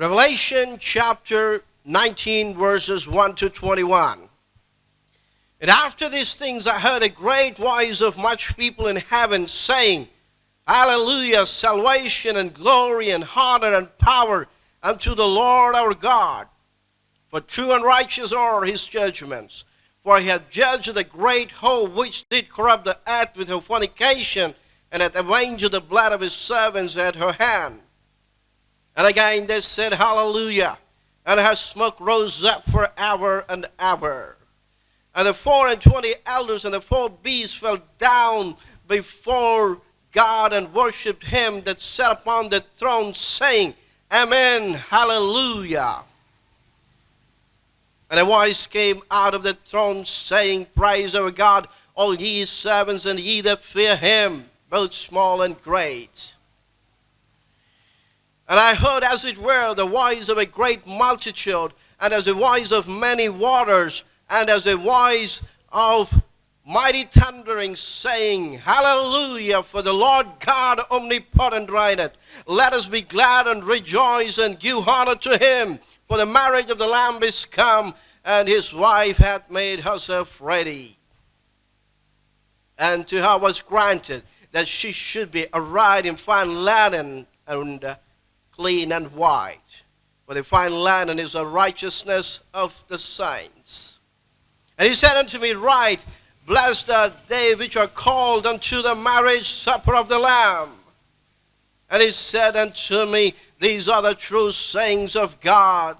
Revelation chapter 19, verses 1 to 21. And after these things, I heard a great voice of much people in heaven saying, Hallelujah, salvation and glory and honor and power unto the Lord our God. For true and righteous are his judgments. For he hath judged the great hoe which did corrupt the earth with her fornication, and hath avenged the blood of his servants at her hand. And again they said, Hallelujah. And her smoke rose up for ever and ever. And the four and twenty elders and the four beasts fell down before God and worshipped him that sat upon the throne, saying, Amen, Hallelujah. And a voice came out of the throne, saying, Praise our God, all ye servants and ye that fear him, both small and great. And I heard, as it were, the voice of a great multitude, and as the voice of many waters, and as the voice of mighty thundering, saying, Hallelujah, for the Lord God omnipotent reigneth. Let us be glad and rejoice and give honor to him, for the marriage of the Lamb is come, and his wife hath made herself ready. And to her was granted that she should be arrayed in fine linen and uh, clean and white. For the fine linen is the righteousness of the saints. And he said unto me, Write, Blessed are they which are called unto the marriage supper of the Lamb. And he said unto me, These are the true sayings of God.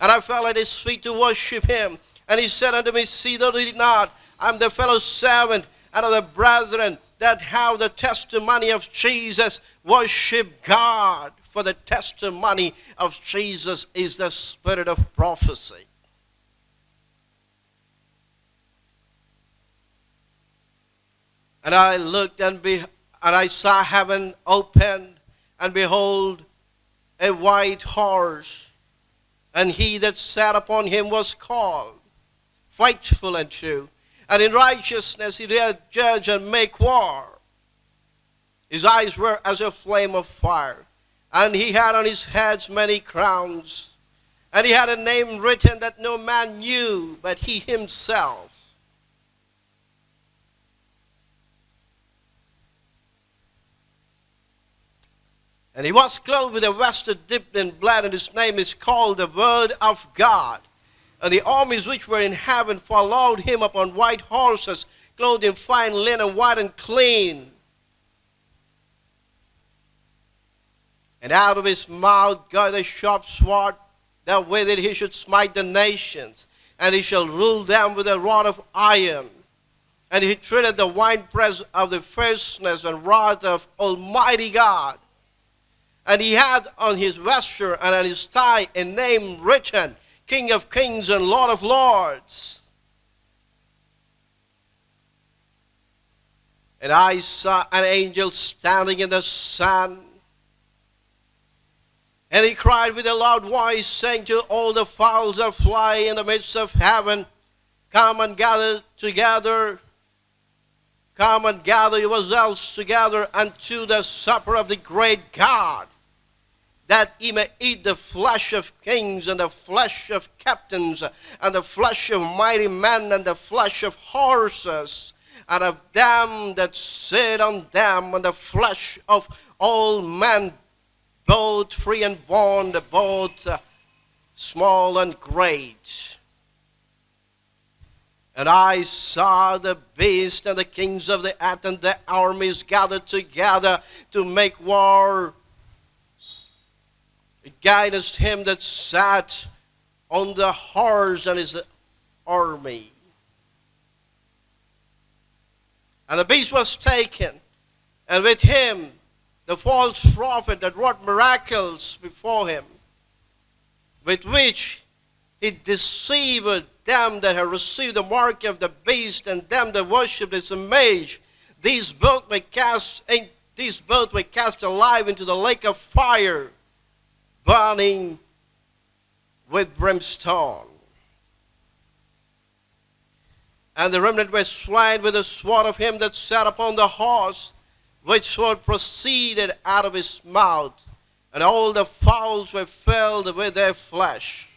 And I fell at his feet to worship him. And he said unto me, See thou did not. I'm the fellow servant and of the brethren that have the testimony of Jesus. Worship God for the testimony of Jesus is the spirit of prophecy. And I looked and, be, and I saw heaven opened, and behold, a white horse, and he that sat upon him was called faithful and true, and in righteousness he did judge and make war. His eyes were as a flame of fire and he had on his heads many crowns. And he had a name written that no man knew but he himself. And he was clothed with a vested dipped in blood, and his name is called the Word of God. And the armies which were in heaven followed him upon white horses, clothed in fine linen, white and clean. And out of his mouth goeth a sharp sword, that with it he should smite the nations, and he shall rule them with a rod of iron. And he treated the winepress of the fierceness and wrath of Almighty God. And he had on his vesture and on his thigh a name written, King of kings and Lord of lords. And I saw an angel standing in the sun and he cried with a loud voice, saying to all the fowls that fly in the midst of heaven, Come and gather together, come and gather yourselves together unto the supper of the great God, that ye may eat the flesh of kings, and the flesh of captains, and the flesh of mighty men, and the flesh of horses, and of them that sit on them, and the flesh of all men both free and bond, both uh, small and great. And I saw the beast and the kings of the earth and the armies gathered together to make war against him that sat on the horse and his army. And the beast was taken, and with him the false prophet that wrought miracles before him, with which he deceived them that had received the mark of the beast and them that worshipped his image. These both were cast these both were cast alive into the lake of fire, burning with brimstone. And the remnant were slain with the sword of him that sat upon the horse which sword proceeded out of his mouth, and all the fowls were filled with their flesh.